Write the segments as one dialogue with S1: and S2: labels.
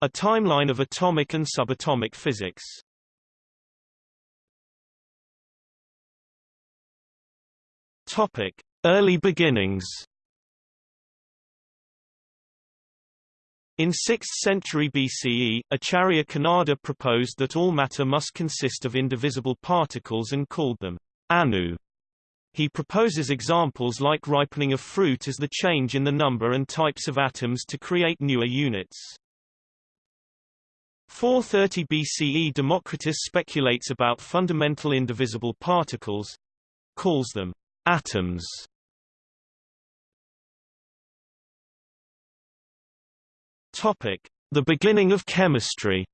S1: A timeline of atomic and subatomic physics. Topic: Early beginnings. In 6th century BCE, Acharya Kanada proposed that all matter must consist of indivisible particles and called them anu. He proposes examples like ripening of fruit as the change in the number and types of atoms to create newer units. 430 BCE Democritus speculates about fundamental indivisible particles, calls them atoms. Topic: The beginning of chemistry.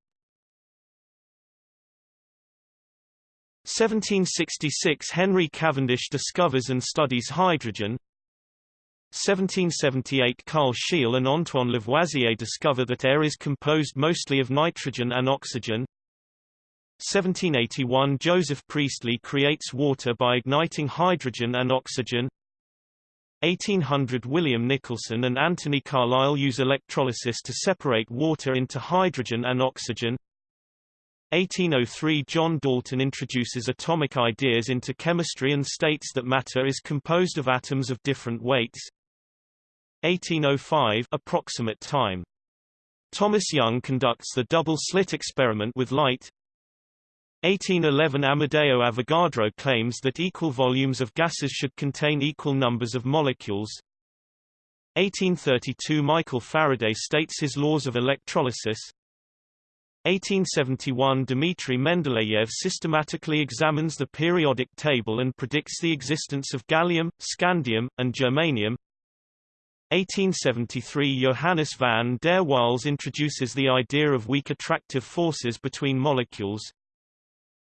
S1: 1766 Henry Cavendish discovers and studies hydrogen. 1778 Carl Scheele and Antoine Lavoisier discover that air is composed mostly of nitrogen and oxygen. 1781 Joseph Priestley creates water by igniting hydrogen and oxygen. 1800 William Nicholson and Anthony Carlisle use electrolysis to separate water into hydrogen and oxygen. 1803 John Dalton introduces atomic ideas into chemistry and states that matter is composed of atoms of different weights. 1805 approximate time. Thomas Young conducts the double-slit experiment with light. 1811 Amedeo Avogadro claims that equal volumes of gases should contain equal numbers of molecules. 1832 Michael Faraday states his laws of electrolysis. 1871 Dmitry Mendeleev systematically examines the periodic table and predicts the existence of gallium, scandium, and germanium. 1873 Johannes van der Waals introduces the idea of weak attractive forces between molecules.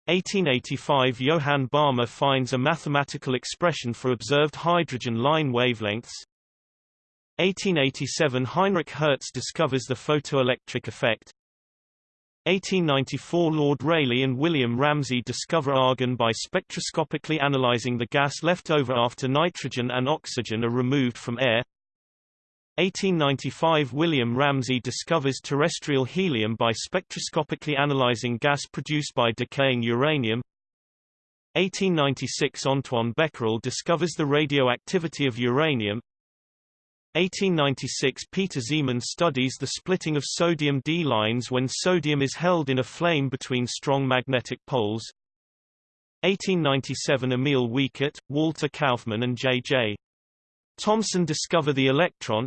S1: 1885 Johann Balmer finds a mathematical expression for observed hydrogen line wavelengths. 1887 Heinrich Hertz discovers the photoelectric effect. 1894 Lord Rayleigh and William Ramsay discover argon by spectroscopically analyzing the gas left over after nitrogen and oxygen are removed from air. 1895 William Ramsay discovers terrestrial helium by spectroscopically analyzing gas produced by decaying uranium. 1896 Antoine Becquerel discovers the radioactivity of uranium. 1896 Peter Zeeman studies the splitting of sodium D lines when sodium is held in a flame between strong magnetic poles. 1897 Emil Wiechert, Walter Kaufmann and J.J. Thomson discover the electron.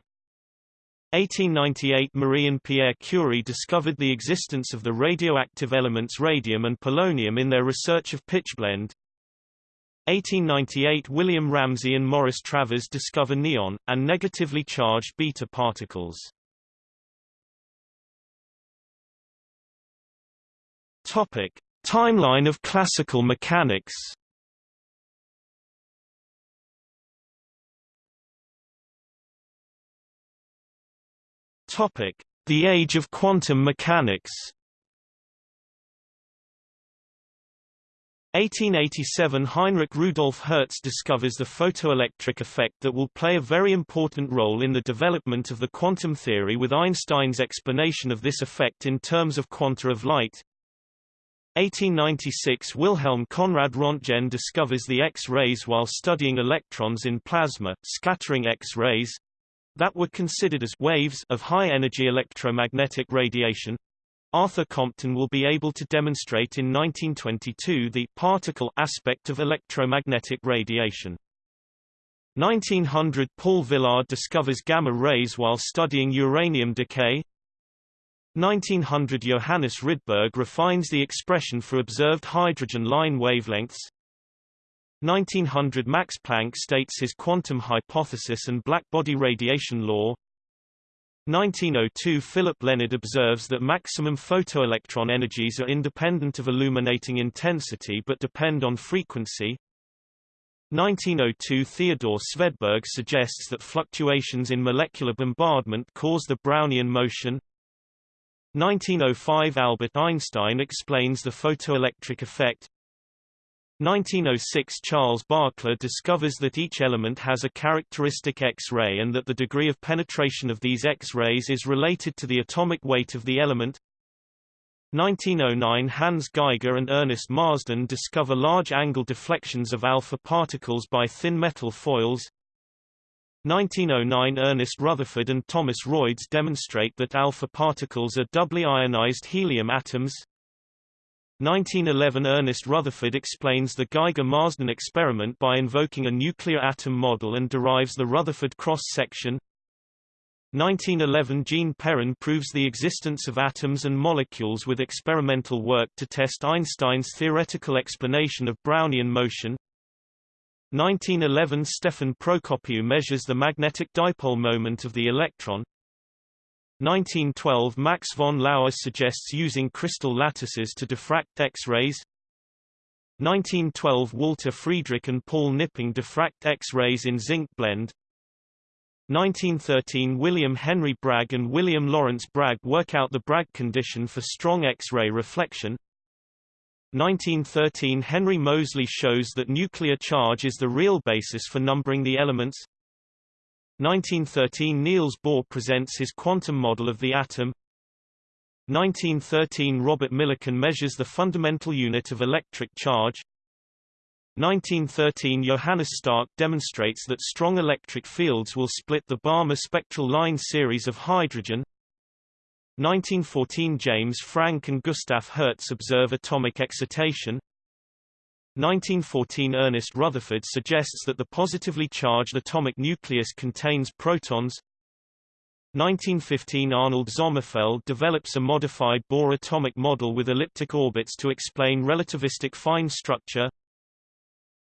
S1: 1898 Marie and Pierre Curie discovered the existence of the radioactive elements radium and polonium in their research of pitchblende. 1898 William Ramsay and Morris Travers discover neon, and negatively charged beta particles. Topic. Timeline of classical mechanics Topic: The Age of Quantum Mechanics. 1887 Heinrich Rudolf Hertz discovers the photoelectric effect that will play a very important role in the development of the quantum theory with Einstein's explanation of this effect in terms of quanta of light. 1896 Wilhelm Conrad Röntgen discovers the X-rays while studying electrons in plasma, scattering X-rays that were considered as waves of high-energy electromagnetic radiation. Arthur Compton will be able to demonstrate in 1922 the particle aspect of electromagnetic radiation. 1900 Paul Villard discovers gamma rays while studying uranium decay. 1900 Johannes Rydberg refines the expression for observed hydrogen line wavelengths. 1900 Max Planck states his quantum hypothesis and blackbody radiation law. 1902 Philipp Lenard observes that maximum photoelectron energies are independent of illuminating intensity but depend on frequency. 1902 Theodore Svedberg suggests that fluctuations in molecular bombardment cause the Brownian motion. 1905 Albert Einstein explains the photoelectric effect. 1906 Charles Barkla discovers that each element has a characteristic X-ray and that the degree of penetration of these X-rays is related to the atomic weight of the element. 1909 Hans Geiger and Ernest Marsden discover large angle deflections of alpha particles by thin metal foils. 1909 Ernest Rutherford and Thomas Royds demonstrate that alpha particles are doubly ionized helium atoms. 1911 Ernest Rutherford explains the Geiger-Marsden experiment by invoking a nuclear atom model and derives the Rutherford cross-section. 1911 Jean Perrin proves the existence of atoms and molecules with experimental work to test Einstein's theoretical explanation of Brownian motion. 1911 Stefan Procopiu measures the magnetic dipole moment of the electron. 1912 Max von Laue suggests using crystal lattices to diffract X-rays. 1912 Walter Friedrich and Paul Knipping diffract X-rays in zinc blend 1913 William Henry Bragg and William Lawrence Bragg work out the Bragg condition for strong X-ray reflection. 1913 Henry Moseley shows that nuclear charge is the real basis for numbering the elements. 1913 Niels Bohr presents his quantum model of the atom. 1913 Robert Millikan measures the fundamental unit of electric charge. 1913 Johannes Stark demonstrates that strong electric fields will split the Balmer spectral line series of hydrogen. 1914 James Franck and Gustav Hertz observe atomic excitation. 1914 Ernest Rutherford suggests that the positively charged atomic nucleus contains protons. 1915 Arnold Sommerfeld develops a modified Bohr atomic model with elliptic orbits to explain relativistic fine structure.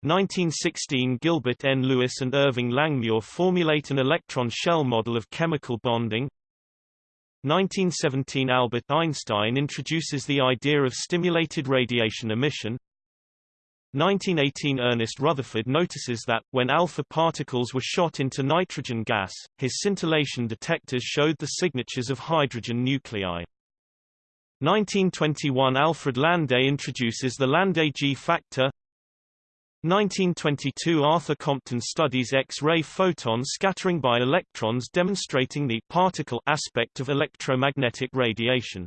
S1: 1916 Gilbert N. Lewis and Irving Langmuir formulate an electron shell model of chemical bonding. 1917 Albert Einstein introduces the idea of stimulated radiation emission. 1918 Ernest Rutherford notices that, when alpha particles were shot into nitrogen gas, his scintillation detectors showed the signatures of hydrogen nuclei. 1921 Alfred Landé introduces the Landé G factor. 1922 Arthur Compton studies X-ray photon scattering by electrons demonstrating the particle aspect of electromagnetic radiation.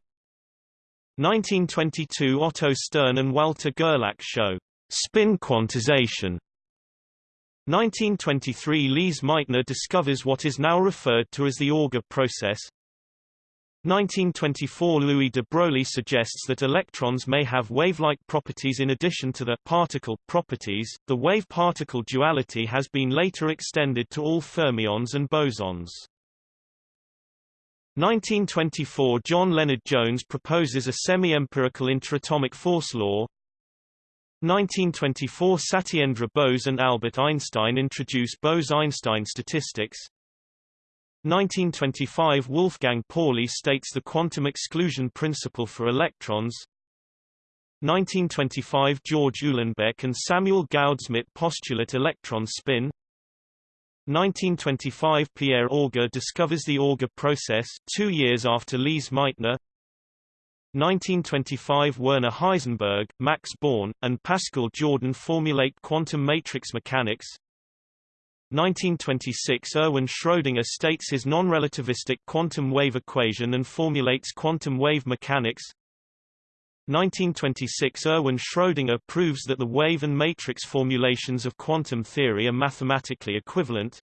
S1: 1922 Otto Stern and Walter Gerlach show Spin quantization 1923 Lise Meitner discovers what is now referred to as the Auger process. 1924 Louis de Broglie suggests that electrons may have wave-like properties in addition to the particle properties. The wave-particle duality has been later extended to all fermions and bosons. 1924 John Lennard-Jones proposes a semi-empirical interatomic force law, 1924 Satyendra Bose and Albert Einstein introduce Bose-Einstein statistics. 1925 Wolfgang Pauli states the quantum exclusion principle for electrons. 1925 George Uhlenbeck and Samuel Goudsmit postulate electron spin. 1925 Pierre Auger discovers the Auger process, two years after Lise Meitner. 1925 Werner Heisenberg, Max Born, and Pascual Jordan formulate quantum matrix mechanics. 1926 Erwin Schrödinger states his non-relativistic quantum wave equation and formulates quantum wave mechanics. 1926 Erwin Schrödinger proves that the wave and matrix formulations of quantum theory are mathematically equivalent.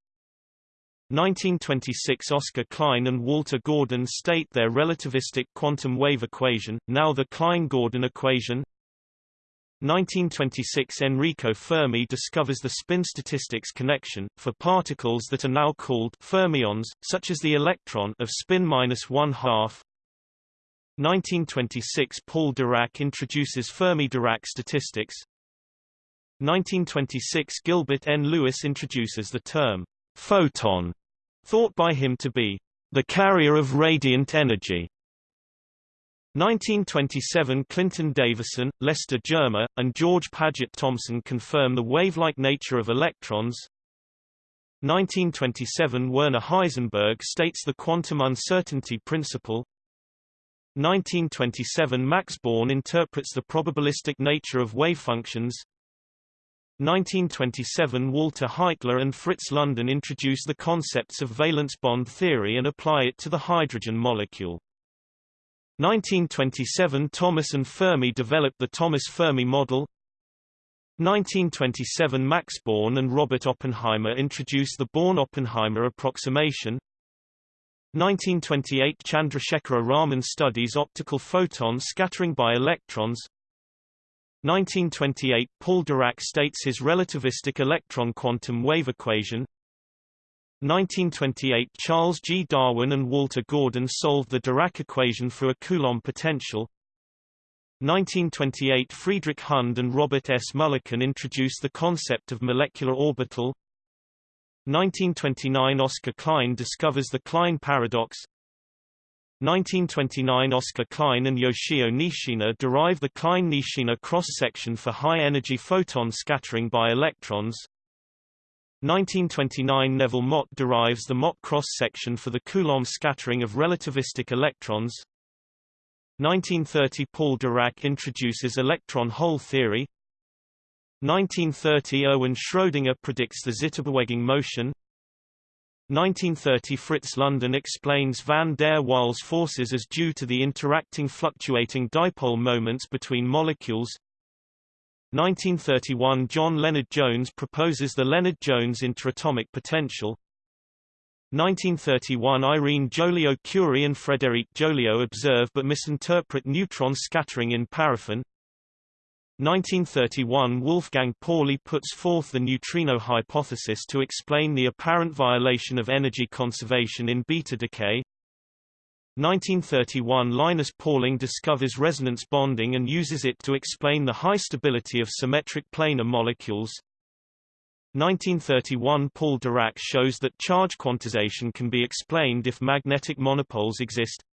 S1: 1926 Oscar Klein and Walter Gordon state their relativistic quantum wave equation, now the Klein-Gordon equation. 1926 Enrico Fermi discovers the spin statistics connection, for particles that are now called fermions, such as the electron of spin minus one half. 1926 Paul Dirac introduces Fermi-Dirac statistics. 1926 Gilbert N. Lewis introduces the term photon, thought by him to be the carrier of radiant energy. 1927 Clinton Davisson, Lester Germer, and George Paget Thomson confirm the wave-like nature of electrons. 1927 Werner Heisenberg states the quantum uncertainty principle. 1927 Max Born interprets the probabilistic nature of wavefunctions. 1927 Walter Heitler and Fritz London introduce the concepts of valence bond theory and apply it to the hydrogen molecule. 1927 Thomas and Fermi develop the Thomas-Fermi model. 1927 Max Born and Robert Oppenheimer introduce the Born-Oppenheimer approximation. 1928 Chandrasekhara Raman studies optical photon scattering by electrons. 1928 Paul Dirac states his relativistic electron quantum wave equation 1928 Charles G. Darwin and Walter Gordon solved the Dirac equation for a Coulomb potential 1928 Friedrich Hund and Robert S. Mulliken introduced the concept of molecular orbital 1929 Oscar Klein discovers the Klein paradox 1929 Oscar Klein and Yoshio Nishina derive the Klein-Nishina cross-section for high-energy photon scattering by electrons. 1929 Neville Mott derives the Mott cross-section for the Coulomb scattering of relativistic electrons. 1930 Paul Dirac introduces electron hole theory. 1930 Erwin Schrödinger predicts the Zitterbewegung motion. 1930 Fritz London explains van der Waals forces as due to the interacting fluctuating dipole moments between molecules. 1931 John Lennard-Jones proposes the Lennard-Jones interatomic potential. 1931 Irene Joliot-Curie and Frédéric Joliot observe but misinterpret neutron scattering in paraffin 1931 Wolfgang Pauli puts forth the neutrino hypothesis to explain the apparent violation of energy conservation in beta decay. 1931 Linus Pauling discovers resonance bonding and uses it to explain the high stability of symmetric planar molecules. 1931 Paul Dirac shows that charge quantization can be explained if magnetic monopoles exist.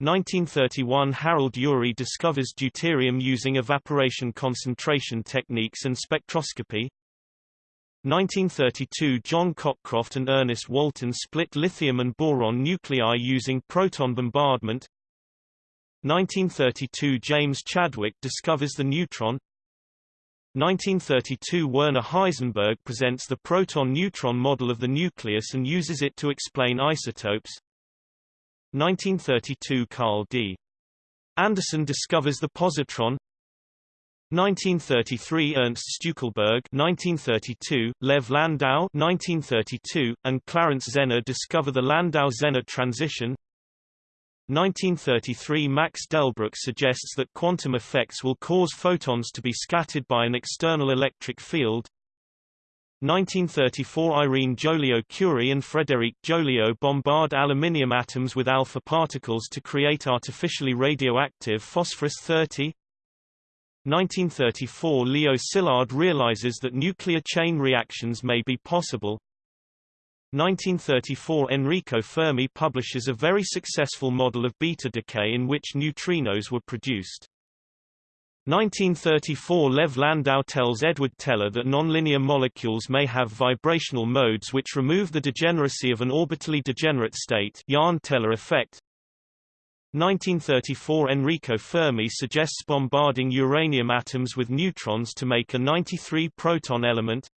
S1: 1931 Harold Urey discovers deuterium using evaporation concentration techniques and spectroscopy. 1932 John Cockcroft and Ernest Walton split lithium and boron nuclei using proton bombardment. 1932 James Chadwick discovers the neutron. 1932 Werner Heisenberg presents the proton-neutron model of the nucleus and uses it to explain isotopes. 1932 Carl D. Anderson discovers the positron. 1933 Ernst Stueckelberg 1932, Lev Landau. 1932, and Clarence Zener discover the Landau-Zener transition. 1933 Max Delbruck suggests that quantum effects will cause photons to be scattered by an external electric field 1934 Irene Joliot-Curie and Frédéric Joliot bombard aluminium atoms with alpha particles to create artificially radioactive phosphorus-30 1934 Leo Szilard realizes that nuclear chain reactions may be possible. 1934 Enrico Fermi publishes a very successful model of beta decay in which neutrinos were produced 1934 Lev Landau tells Edward Teller that nonlinear molecules may have vibrational modes which remove the degeneracy of an orbitally degenerate state Jahn-Teller effect. 1934 Enrico Fermi suggests bombarding uranium atoms with neutrons to make a 93-proton element.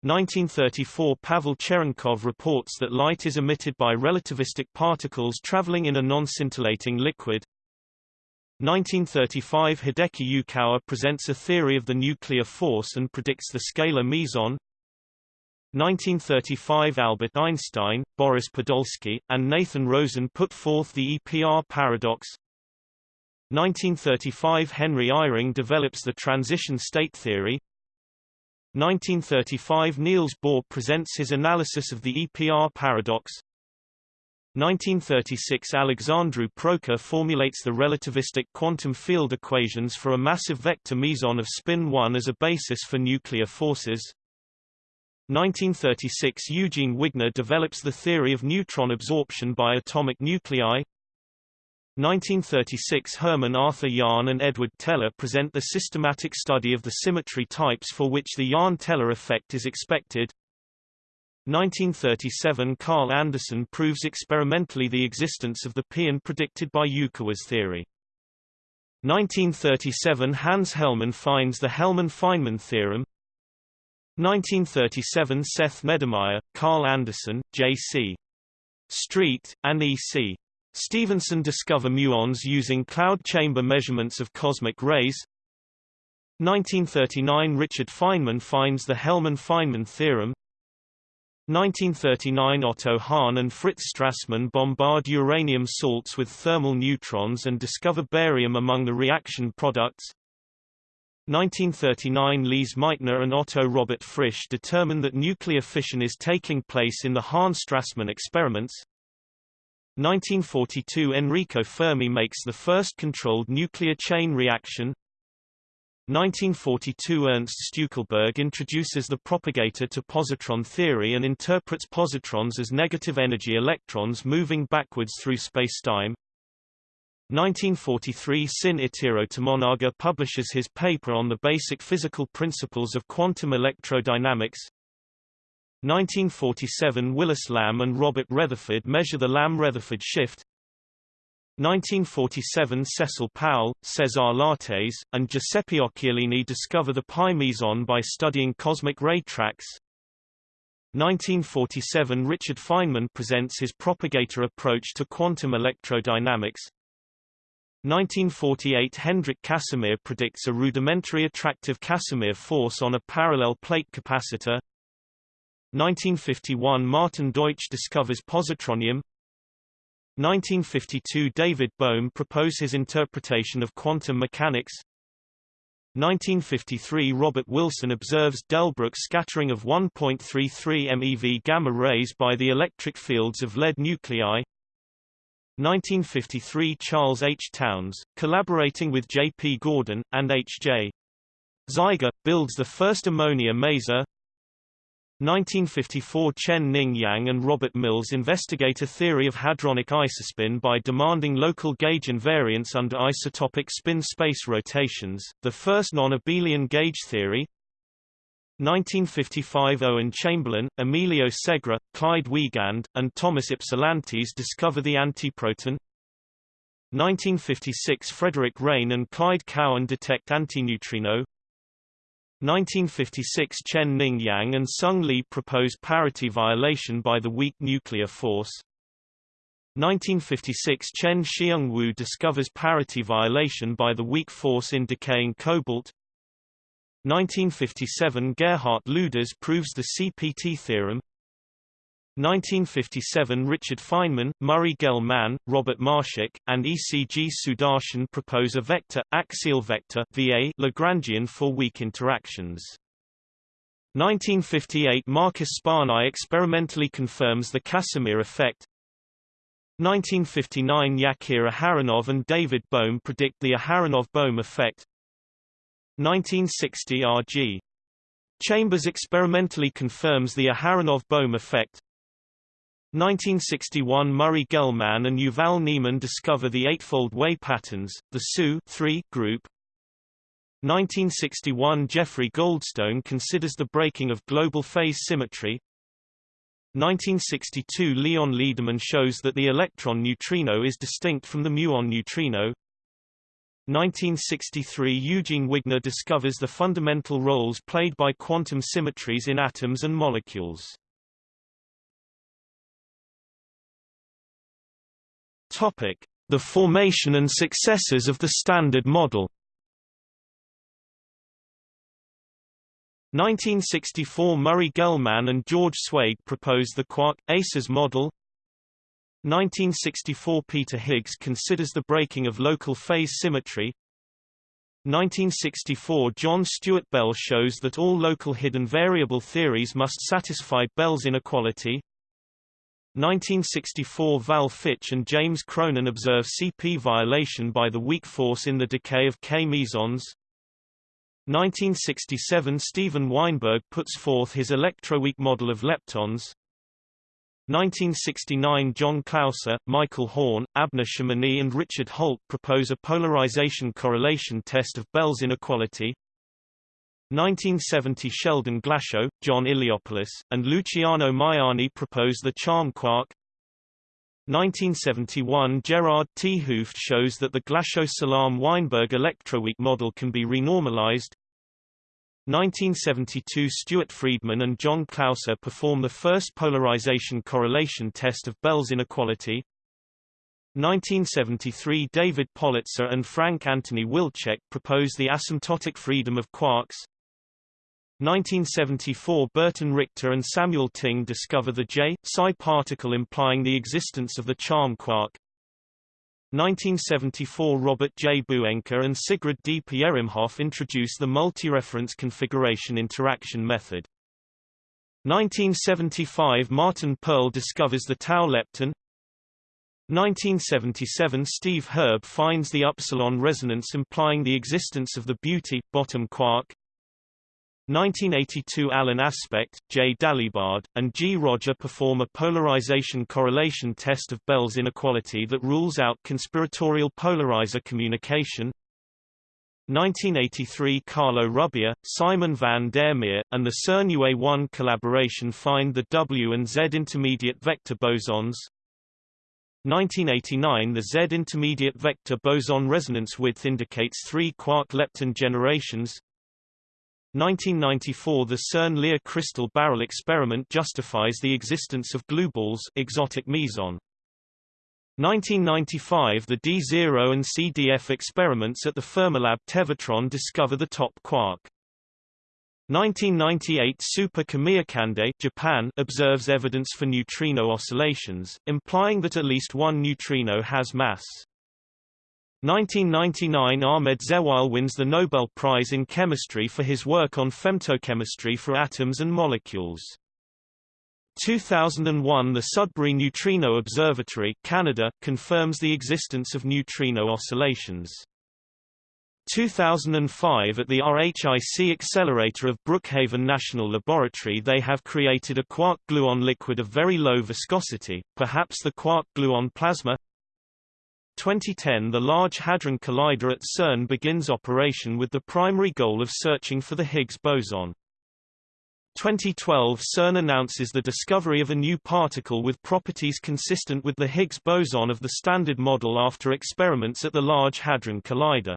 S1: 1934 Pavel Cherenkov reports that light is emitted by relativistic particles traveling in a non-scintillating liquid. 1935 Hideki Yukawa presents a theory of the nuclear force and predicts the scalar meson. 1935 Albert Einstein, Boris Podolsky, and Nathan Rosen put forth the EPR paradox. 1935 Henry Eyring develops the transition state theory. 1935 Niels Bohr presents his analysis of the EPR paradox. 1936 Alexandru Proca formulates the relativistic quantum field equations for a massive vector meson of spin 1 as a basis for nuclear forces. 1936 Eugene Wigner develops the theory of neutron absorption by atomic nuclei. 1936 Hermann Arthur Jahn and Edward Teller present the systematic study of the symmetry types for which the Jahn-Teller effect is expected. 1937 Carl Anderson proves experimentally the existence of the pion predicted by Yukawa's theory. 1937 Hans Hellmann finds the Hellmann-Feynman theorem 1937 Seth Neddermeyer, Carl Anderson, J.C. Street, and E.C. Stevenson discover muons using cloud chamber measurements of cosmic rays 1939 Richard Feynman finds the Hellmann-Feynman theorem 1939 Otto Hahn and Fritz Strassmann bombard uranium salts with thermal neutrons and discover barium among the reaction products. 1939 Lise Meitner and Otto Robert Frisch determine that nuclear fission is taking place in the Hahn-Strassmann experiments. 1942 Enrico Fermi makes the first controlled nuclear chain reaction 1942 Ernst Stueckelberg introduces the propagator to positron theory and interprets positrons as negative energy electrons moving backwards through spacetime. 1943 Sin Itiro Tomonaga publishes his paper on the basic physical principles of quantum electrodynamics. 1947 Willis Lamb and Robert Retherford measure the Lamb-Retherford shift. 1947 Cecil Powell, Cesar Lattes, and Giuseppe Occhialini discover the pi meson by studying cosmic ray tracks. 1947 Richard Feynman presents his propagator approach to quantum electrodynamics. 1948 Hendrik Casimir predicts a rudimentary attractive Casimir force on a parallel plate capacitor. 1951 Martin Deutsch discovers positronium 1952 David Bohm proposed his interpretation of quantum mechanics 1953 Robert Wilson observes Delbruck scattering of 1.33 MeV gamma rays by the electric fields of lead nuclei 1953 Charles H. Townes, collaborating with J. P. Gordon, and H. J. Zeiger, builds the first ammonia maser 1954 Chen Ning Yang and Robert Mills investigate a theory of hadronic isospin by demanding local gauge invariance under isotopic spin-space rotations, the first non-abelian gauge theory. 1955 Owen Chamberlain, Emilio Segre, Clyde Wiegand, and Thomas Ypsilantis discover the antiproton. 1956 Frederick Reines and Clyde Cowan detect antineutrino. 1956 Chen Ning Yang and Sung Lee propose parity violation by the weak nuclear force. 1956 Chien-Shiung Wu discovers parity violation by the weak force in decaying cobalt. 1957 Gerhard Luders proves the CPT theorem. 1957 Richard Feynman, Murray Gell-Mann, Robert Marshak, and ECG Sudarshan propose a vector, axial vector VA Lagrangian for weak interactions. 1958 Marcus Sparnaay experimentally confirms the Casimir effect. 1959 Yakir Aharonov and David Bohm predict the Aharonov-Bohm effect. 1960 R.G. Chambers experimentally confirms the Aharonov-Bohm effect. 1961 Murray Gell-Mann and Yuval Ne'eman discover the eightfold Way patterns, the SU group. 1961 Jeffrey Goldstone considers the breaking of global phase symmetry. 1962 Leon Lederman shows that the electron neutrino is distinct from the muon neutrino. 1963 Eugene Wigner discovers the fundamental roles played by quantum symmetries in atoms and molecules. Topic: The formation and successors of the Standard Model. 1964 Murray Gell-Mann and George Zweig proposed the quark-ACES model. 1964 Peter Higgs considers the breaking of local phase symmetry. 1964 John Stuart Bell shows that all local hidden variable theories must satisfy Bell's inequality. 1964 Val Fitch and James Cronin observe CP violation by the weak force in the decay of K mesons. 1967 Steven Weinberg puts forth his electroweak model of leptons. 1969 John Clauser, Michael Horne, Abner Shimony and Richard Holt propose a polarization correlation test of Bell's inequality. 1970 Sheldon Glashow, John Iliopoulos, and Luciano Maiani propose the charm quark. 1971 Gerard 't Hooft shows that the Glashow-Salam-Weinberg electroweak model can be renormalized. 1972 Stuart Freedman and John Clauser perform the first polarization correlation test of Bell's inequality. 1973 David Politzer and Frank Anthony Wilczek propose the asymptotic freedom of quarks. 1974 Burton Richter and Samuel Ting discover the J-psi particle implying the existence of the charm quark. 1974 Robert J. Buenker and Sigrid D. Peyerimhoff introduce the multi-reference configuration interaction method. 1975 Martin Perl discovers the tau lepton. 1977 Steve Herb finds the upsilon resonance implying the existence of the beauty bottom quark. 1982 Alan Aspect, J. Dalibard, and G. Roger perform a polarization correlation test of Bell's inequality that rules out conspiratorial polarizer communication. 1983 Carlo Rubbia, Simon van der Meer, and the CERN UA1 collaboration find the W and Z intermediate vector bosons. 1989 The Z intermediate vector boson resonance width indicates three quark lepton generations. 1994 The CERN Lear crystal barrel experiment justifies the existence of glueballs exotic meson. 1995 The D0 and CDF experiments at the Fermilab Tevatron discover the top quark. 1998 Super Kamiokande Japan observes evidence for neutrino oscillations, implying that at least one neutrino has mass. 1999 Ahmed Zewail wins the Nobel Prize in Chemistry for his work on femtochemistry for atoms and molecules. 2001 The Sudbury Neutrino Observatory Canada, confirms the existence of neutrino oscillations. 2005 At the RHIC accelerator of Brookhaven National Laboratory they have created a quark-gluon liquid of very low viscosity, perhaps the quark-gluon plasma 2010 The Large Hadron Collider at CERN begins operation with the primary goal of searching for the Higgs boson. 2012 CERN announces the discovery of a new particle with properties consistent with the Higgs boson of the Standard Model after experiments at the Large Hadron Collider.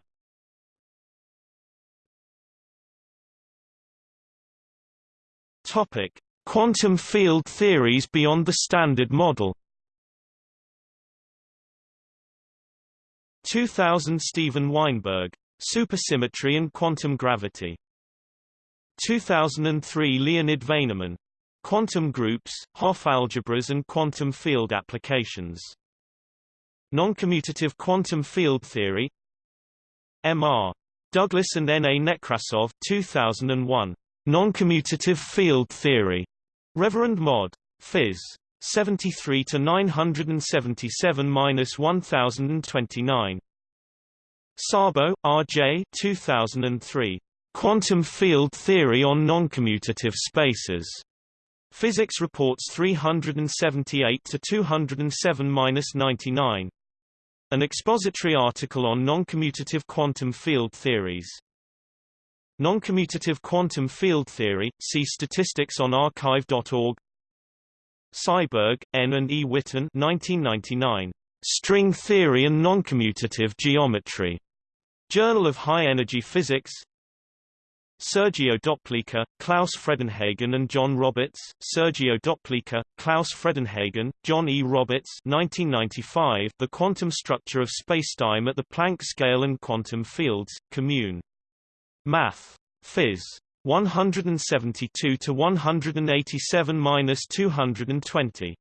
S1: Topic: Quantum field theories beyond the Standard Model 2000 Steven Weinberg. Supersymmetry and Quantum Gravity. 2003 Leonid Vainerman. Quantum Groups, Hopf Algebras and Quantum Field Applications. Noncommutative Quantum Field Theory M.R. Douglas and N. A. Nekrasov 2001. Noncommutative Field Theory. Reverend Mod. Phys. 73 to 977 minus 1029. Szabo, R.J. 2003. Quantum Field Theory on Noncommutative Spaces. Physics Reports 378 to 207 minus 99. An expository article on noncommutative quantum field theories. Noncommutative quantum field theory. See statistics on arXiv.org. Seiberg, N. and E. Witten 1999. String Theory and Noncommutative Geometry. Journal of High Energy Physics Sergio Doplicher, Klaus Fredenhagen and John Roberts, Sergio Doplicher, Klaus Fredenhagen, John E. Roberts 1995, The Quantum Structure of Spacetime at the Planck Scale and Quantum Fields, Commune. Math. Phys. 172 to 187 minus 220.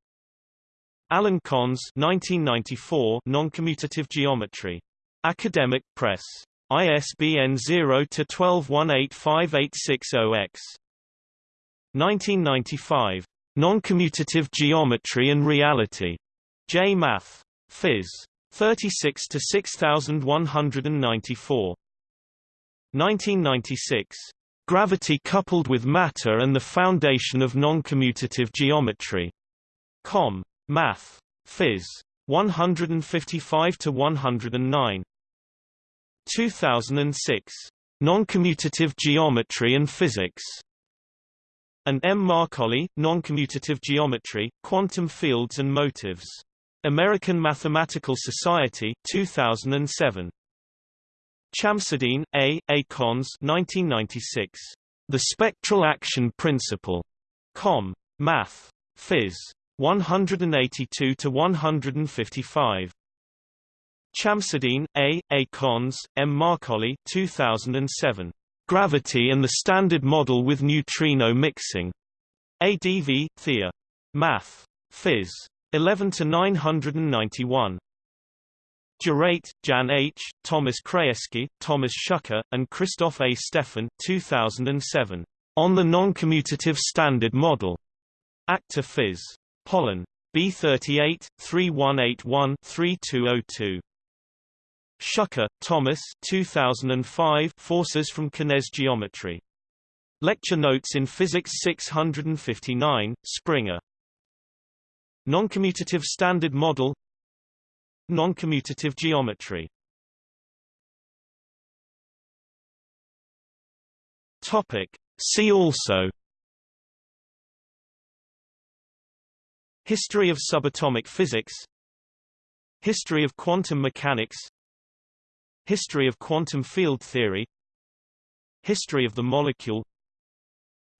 S1: Alan Connes 1994 Noncommutative Geometry. Academic Press. ISBN 0 to 12185860X. 1995. Noncommutative Geometry and Reality. J. Math. Phys. 36 to 6194. 1996. Gravity coupled with matter and the foundation of noncommutative geometry. Com. Math. Phys. 155 to 109. 2006. Noncommutative Geometry and Physics. And M. Marcolli, Noncommutative Geometry, Quantum Fields and Motives. American Mathematical Society 2007. Chamseddine, A. A. Connes 1996. The Spectral Action Principle. Com. Math. Phys. 182 to 155. Chamseddine, A. A. Connes, M. Marcolli 2007. Gravity and the Standard Model with Neutrino Mixing. ADV, Thea. Math. Phys. 11 to 991. Geraint, Jan H., Thomas Krajewski, Thomas Schucker, and Christoph A. Stephan 2007. On the Non-Commutative Standard Model. Acta Phys. Pollen. B38, 3181-3202. Schucker, Thomas 2005 Forces from Connes' Geometry. Lecture Notes in Physics 659, Springer. Noncommutative Standard Model Noncommutative Geometry Topic. See also History of subatomic physics History of quantum mechanics History of quantum field theory History of the molecule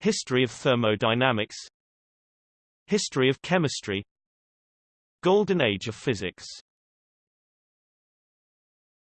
S1: History of thermodynamics History of chemistry Golden Age of Physics